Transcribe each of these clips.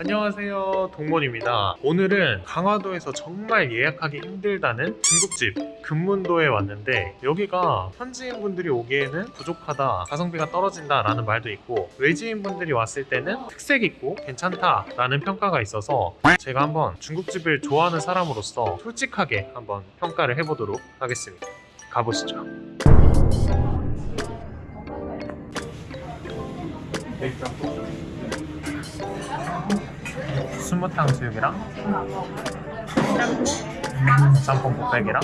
안녕하세요 동몬입니다. 오늘은 강화도에서 정말 예약하기 힘들다는 중국집 금문도에 왔는데 여기가 현지인분들이 오기에는 부족하다 가성비가 떨어진다 라는 말도 있고 외지인분들이 왔을 때는 특색 있고 괜찮다 라는 평가가 있어서 제가 한번 중국집을 좋아하는 사람으로서 솔직하게 한번 평가를 해보도록 하겠습니다. 가보시죠 스무탕 수육이랑 짬뽕 곱빼기랑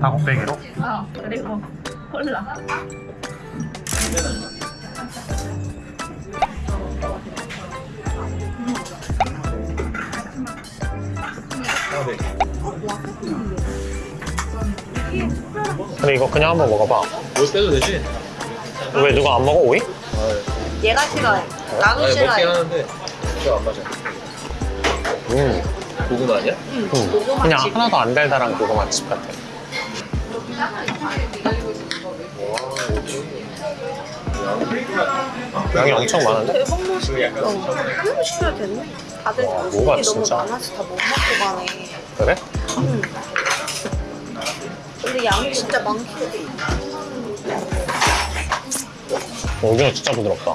다 곱빼기로 아 그리고 콜라 근데 이거 그냥 한번 먹어봐 뭐 빼도 되지? 왜 누가 안 먹어 오이? 얘가 싫어해 나도 아니, 싫어해 먹긴 하는데 이거 안 맞아 음, 고구마 아니야? 음. 고구마 그냥 칩. 하나도 안 달달한 고구마 칩 같아 양이 엄청 많은데? 대박 하나만 시켜야 되네 다들 와, 뭐가 너무 진짜? 많아서 다 못 먹고 가네 그래? 응. 근데 양이 진짜 많긴 해 오징어 진짜 부드럽다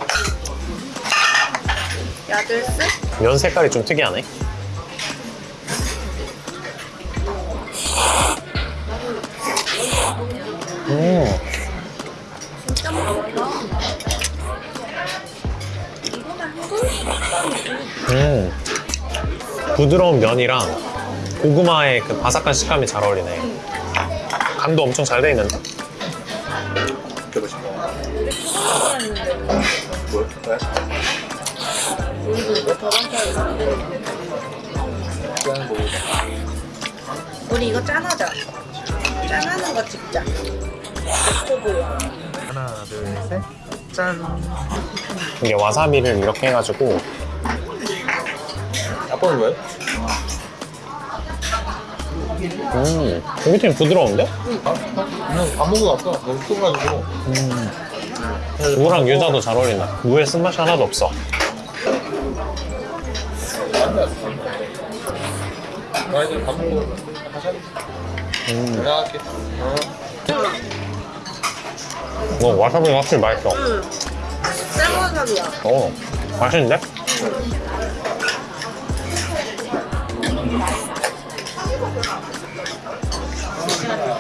야들스? 면 색깔이 좀 특이하네 음, 진짜 맛있다? 음. 부드러운 면이랑 고구마의 그 바삭한 식감이 잘 어울리네 간도 엄청 잘 돼 있는데? 우리 이거 짠하자. 짠하는 거 찍자. 하나 둘셋짠. 이게 와사비를 이렇게 해가지고. 아빠는 왜? 음 여기 되게 부드러운데? 아, 그냥 밥 먹고 왔어. 너무 추워가지고 무랑 유자도 잘 어울린다 무의 쓴맛이 하나도 없어 나 이제 밥 할게. 너 와사비가 확실히 맛있어 응 쌀와사비야 어 맛있는데?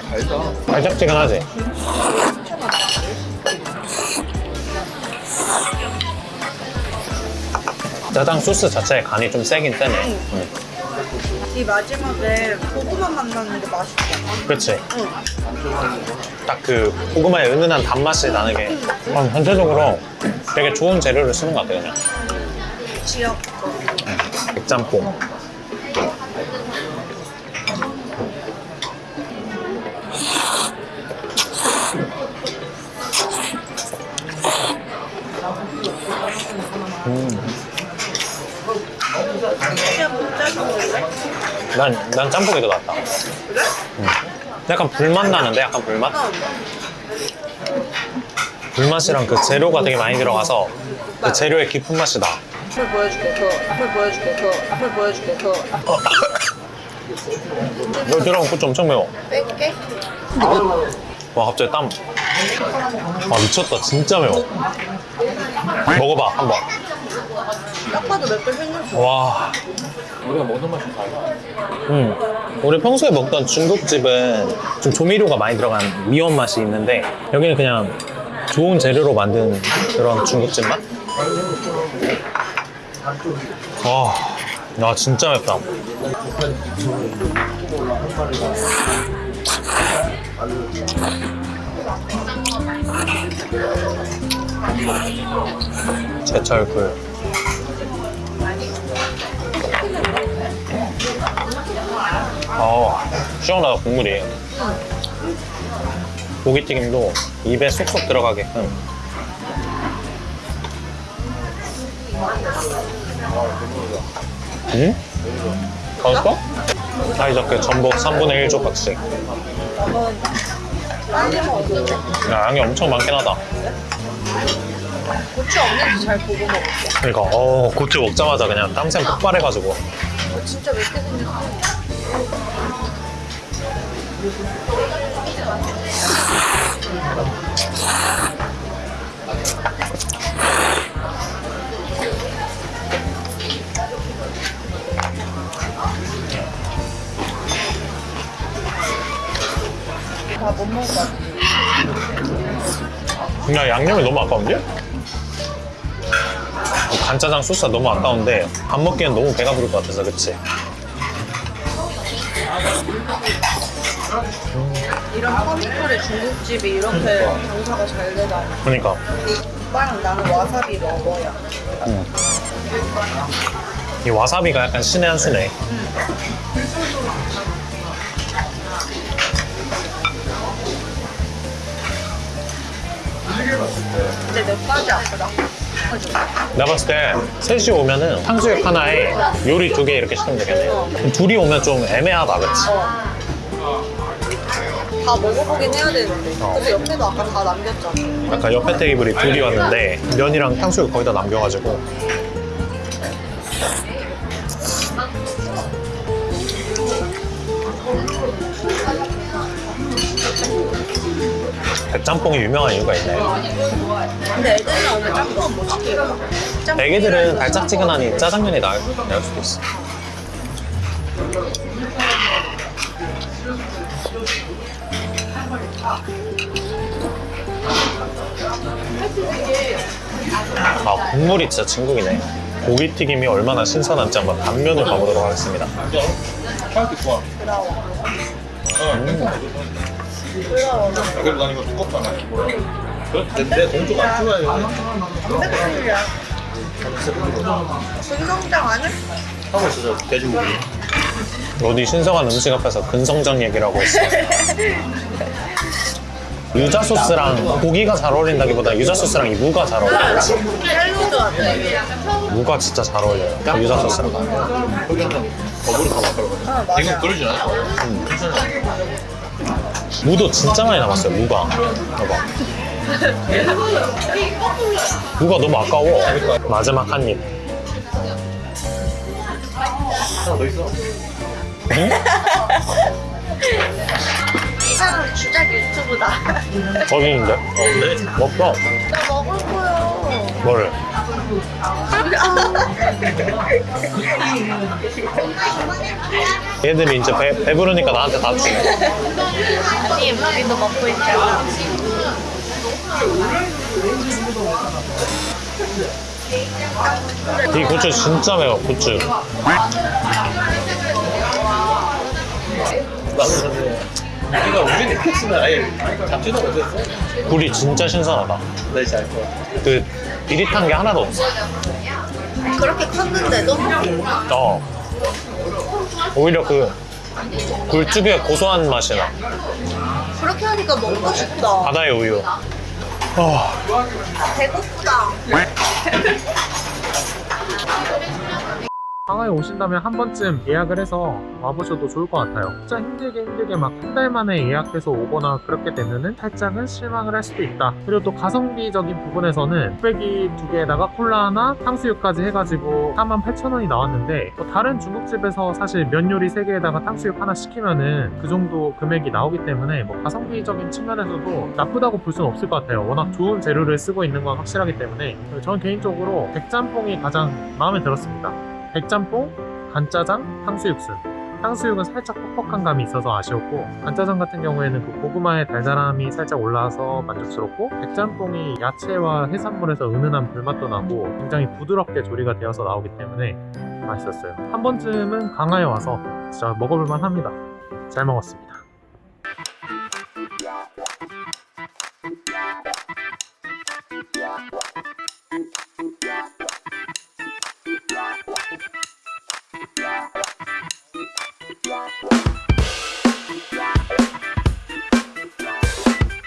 달다 달짝지근하지? 짜장 소스 자체에 간이 좀 세긴 세네. 응. 이 마지막에 고구마 만났는데 맛있다 그치? 응. 딱그 고구마의 은은한 단맛이 나는 게 아, 전체적으로 되게 좋은 재료를 쓰는 것 같아 그냥. 지역 거. 백짬뽕 난, 난 짬뽕이 더 낫다 그래? 약간 불맛 나는데 약간 불맛? 어 불맛이랑 그 재료가 되게 많이 들어가서 그 재료의 깊은 맛이 나 앞을 보여줄게 그 앞을 보여줄게 그 앞을 보여줄게 그 여기 들어간 고추 엄청 매워 뺄게 와 갑자기 땀. 와 미쳤다 진짜 매워. 먹어봐 한번. 딱 봐도 맵게 생겼어 와. 우리가 먹는 맛이 달라 음. 우리 평소에 먹던 중국집은 좀 조미료가 많이 들어간 미원 맛이 있는데 여기는 그냥 좋은 재료로 만든 그런 중국집 맛? 와, 나 진짜 맵다. 제철 굴. 어, 시원하다 국물이. 고기튀김도 입에 쏙쏙 들어가게끔. 응? 가졌어? 사이좋게 전복 3분의 1 조각씩. 한번 빨리 먹어 야, 양이 엄청 많긴 하다. 고추 없는지 잘 보고 먹을게. 그러니까 어 고추 먹자마자 그냥 땀샘 폭발해가지고 어, 진짜 맵게 생겼어. 그냥 양념이 너무 아까운데? 이 간짜장 소스가 너무 아까운데 밥 먹기엔 너무 배가 부를 것 같아서 그치? 이런 허니콜의 중국집이 이렇게 장사가 잘 되다. 그러니까 오빠랑 나는 와사비 먹어야. 이 와사비가 약간 신의 한 수네 근데 몇 가지 아프다. 내가 봤을 때 셋이 오면은 탕수육 하나에 요리 두 개 이렇게 시키면 되겠네 둘이 오면 좀 애매하다 그치? 다 먹어보긴 해야 되는데. 어. 근데 옆에도 아까 다 남겼잖아. 아까 옆에 테이블이 둘이 왔는데 면이랑 탕수육 거의 다 남겨가지고 백짬뽕이 유명한 이유가 있네 근데 애들이랑 오늘 짬뽕은 못. 짬뽕 애기들은 달짝지근하니 짜장면이 나을, 나을 수도 있어 아 국물이 진짜 진국이네 고기튀김이 얼마나 신선한지 한번 단면을 가보도록 하겠습니다 파이트 좋아. 부러워. 어. 부러워. 야, 그래도 난 이거 두껍잖아. 내, 내 동쪽 안 좋아해. 단백질이야. 분성장 아니야? 하고 있어, 저 돼지고기. 어디 신성한 음식 앞에서 근성장 얘기를 하고 있어 유자 소스랑 고기가 잘 어울린다기보다 유자 소스랑 이 무가 잘 어울려 샐러드 같아. 무가 진짜 잘 어울려요 딱 유자 소스랑 거기 한번 그러면. 아, 맞아. 이건 그러진 않을 거야. 무도 진짜 많이 남았어요 무가 봐봐 무가 너무 아까워 마지막 한입 하나 더 있어. 이 사람 주작 유튜브다. 있는데 어, 네. 먹어 나 먹을 거야. 뭐를 얘들이 이제 배, 배부르니까 나한테 다 주네 아니, 우리도 먹고 있잖아. 이 고추 진짜 매워 고추 근데 우리가 우리는 픽스는 아예 잡지도 못했어. 굴이 진짜 신선하다 나 이제 알 거야. 그 비릿한 게 하나도 없어 그렇게 컸는데도? 어 오히려 그 굴죽의 고소한 맛이 나 그렇게 하니까 먹고 싶다. 바다의 우유 어, 배고프다. 상하이 오신다면 한 번쯤 예약을 해서 와보셔도 좋을 것 같아요. 진짜 힘들게 힘들게 막 한 달 만에 예약해서 오거나 그렇게 되면은 살짝은 실망을 할 수도 있다. 그리고 또 가성비적인 부분에서는 뚝배기 두 개에다가 콜라 하나, 탕수육까지 해가지고 48,000원이 나왔는데 뭐 다른 중국집에서 사실 면 요리 세 개에다가 탕수육 하나 시키면은 그 정도 금액이 나오기 때문에 뭐 가성비적인 측면에서도 나쁘다고 볼 수는 없을 것 같아요. 워낙 좋은 재료를 쓰고 있는 건 확실하기 때문에 저는 개인적으로 백짬뽕이 가장 마음에 들었습니다. 백짬뽕, 간짜장, 탕수육수 탕수육은 살짝 퍽퍽한 감이 있어서 아쉬웠고 간짜장 같은 경우에는 그 고구마의 달달함이 살짝 올라와서 만족스럽고 백짬뽕이 야채와 해산물에서 은은한 불맛도 나고 굉장히 부드럽게 조리가 되어서 나오기 때문에 맛있었어요. 한 번쯤은 강화에 와서 진짜 먹어볼만 합니다. 잘 먹었습니다.